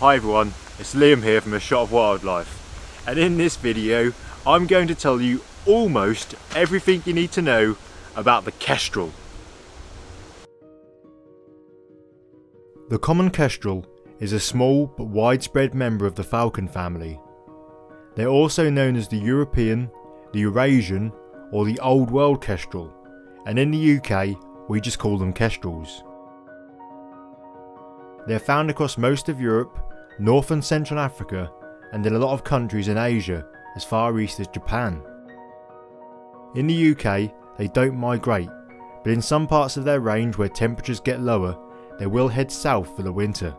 Hi everyone, it's Liam here from A Shot of Wildlife and in this video I'm going to tell you almost everything you need to know about the kestrel. The common kestrel is a small but widespread member of the falcon family. They're also known as the European, the Eurasian or the Old World kestrel and in the UK we just call them kestrels. They're found across most of Europe, North and Central Africa, and in a lot of countries in Asia, as far east as Japan. In the UK, they don't migrate, but in some parts of their range where temperatures get lower, they will head south for the winter.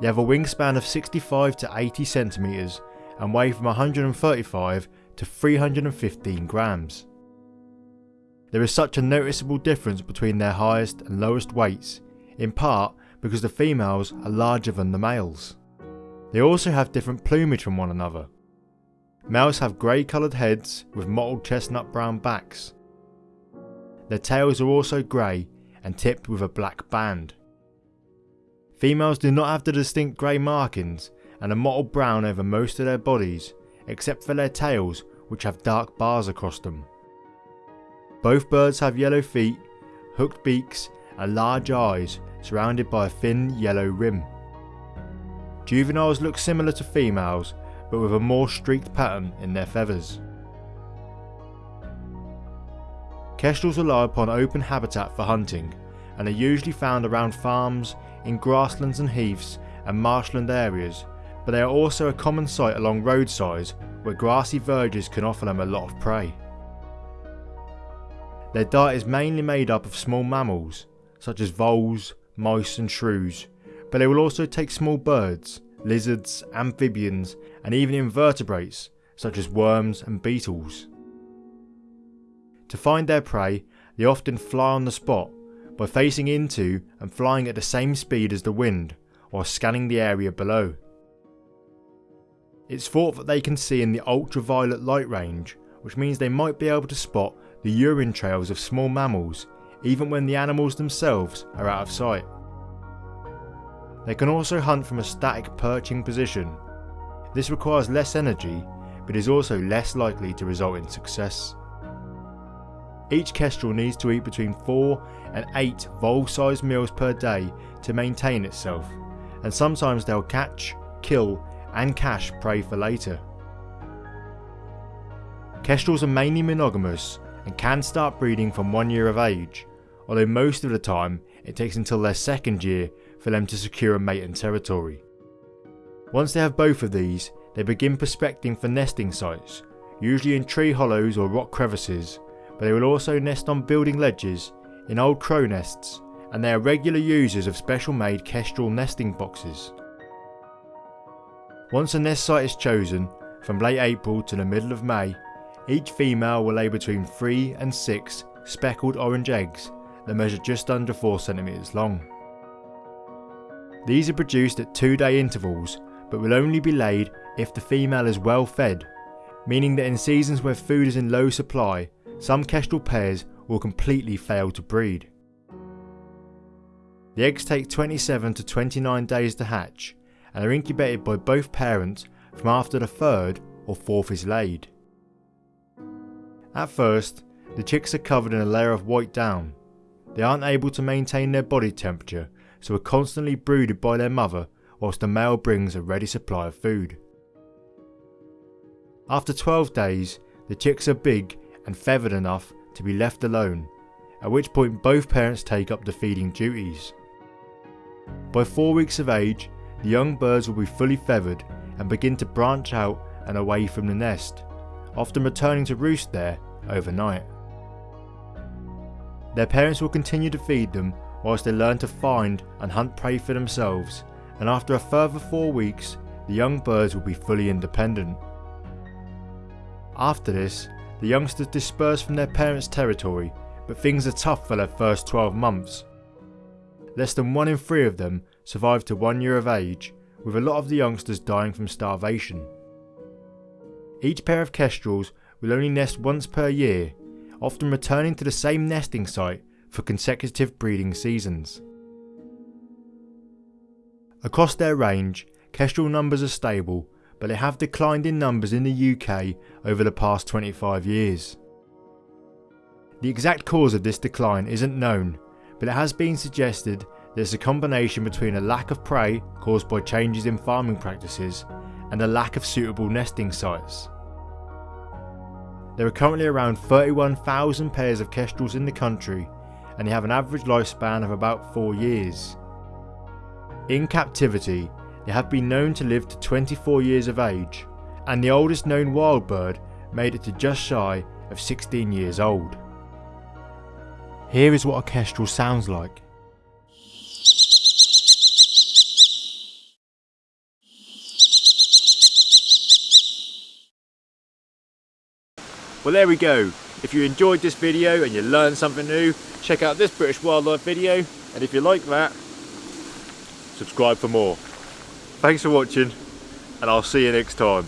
They have a wingspan of 65 to 80 centimetres and weigh from 135 to 315 grams. There is such a noticeable difference between their highest and lowest weights, in part because the females are larger than the males. They also have different plumage from one another. Males have grey coloured heads with mottled chestnut brown backs. Their tails are also grey and tipped with a black band. Females do not have the distinct grey markings and are mottled brown over most of their bodies except for their tails which have dark bars across them. Both birds have yellow feet, hooked beaks and large eyes surrounded by a thin yellow rim. Juveniles look similar to females but with a more streaked pattern in their feathers. Kestrels rely upon open habitat for hunting and are usually found around farms, in grasslands and heaths and marshland areas but they are also a common sight along roadsides where grassy verges can offer them a lot of prey. Their diet is mainly made up of small mammals such as voles, mice and shrews, but they will also take small birds, lizards, amphibians and even invertebrates such as worms and beetles. To find their prey, they often fly on the spot by facing into and flying at the same speed as the wind or scanning the area below. It's thought that they can see in the ultraviolet light range, which means they might be able to spot the urine trails of small mammals even when the animals themselves are out of sight. They can also hunt from a static perching position. This requires less energy, but is also less likely to result in success. Each kestrel needs to eat between 4 and 8 vole-sized meals per day to maintain itself, and sometimes they'll catch, kill and cache prey for later. Kestrels are mainly monogamous and can start breeding from one year of age, although most of the time it takes until their second year for them to secure a mate and territory. Once they have both of these, they begin prospecting for nesting sites, usually in tree hollows or rock crevices, but they will also nest on building ledges, in old crow nests, and they are regular users of special made kestrel nesting boxes. Once a nest site is chosen, from late April to the middle of May, each female will lay between 3 and 6 speckled orange eggs that measure just under 4cm long. These are produced at 2 day intervals but will only be laid if the female is well fed, meaning that in seasons where food is in low supply, some kestrel pairs will completely fail to breed. The eggs take 27 to 29 days to hatch and are incubated by both parents from after the third or fourth is laid. At first, the chicks are covered in a layer of white down. They aren't able to maintain their body temperature so are constantly brooded by their mother whilst the male brings a ready supply of food. After 12 days, the chicks are big and feathered enough to be left alone, at which point both parents take up the feeding duties. By 4 weeks of age, the young birds will be fully feathered and begin to branch out and away from the nest, often returning to roost there overnight. Their parents will continue to feed them whilst they learn to find and hunt prey for themselves and after a further 4 weeks the young birds will be fully independent. After this, the youngsters disperse from their parents' territory but things are tough for their first 12 months. Less than 1 in 3 of them survive to 1 year of age with a lot of the youngsters dying from starvation. Each pair of kestrels will only nest once per year often returning to the same nesting site for consecutive breeding seasons. Across their range, kestrel numbers are stable, but they have declined in numbers in the UK over the past 25 years. The exact cause of this decline isn't known, but it has been suggested that it's a combination between a lack of prey caused by changes in farming practices and a lack of suitable nesting sites. There are currently around 31,000 pairs of kestrels in the country and they have an average lifespan of about 4 years. In captivity, they have been known to live to 24 years of age, and the oldest known wild bird made it to just shy of 16 years old. Here is what a kestrel sounds like. Well there we go. If you enjoyed this video and you learned something new, check out this British wildlife video and if you like that, subscribe for more. Thanks for watching and I'll see you next time.